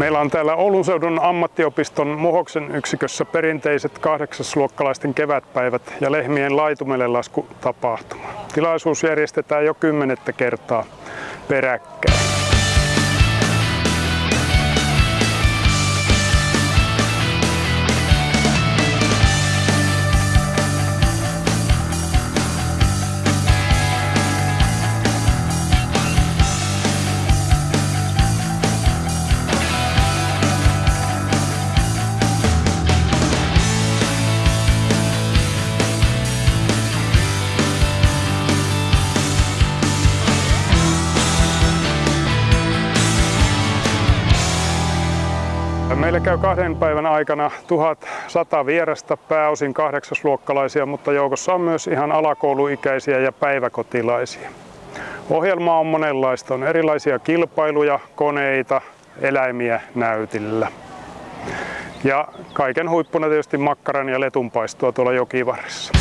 Meillä on täällä Oulun seudun ammattiopiston Muhoksen yksikössä perinteiset kahdeksasluokkalaisten kevätpäivät ja lehmien laitumelle lasku tapahtuma. Tilaisuus järjestetään jo kymmenettä kertaa peräkkäin. Meillä käy kahden päivän aikana 1100 vierasta, pääosin kahdeksasluokkalaisia, mutta joukossa on myös ihan alakouluikäisiä ja päiväkotilaisia. Ohjelma on monenlaista. On erilaisia kilpailuja, koneita, eläimiä näytillä. Ja kaiken huippuna tietysti makkaran ja letunpaistoa tuolla jokivarressa.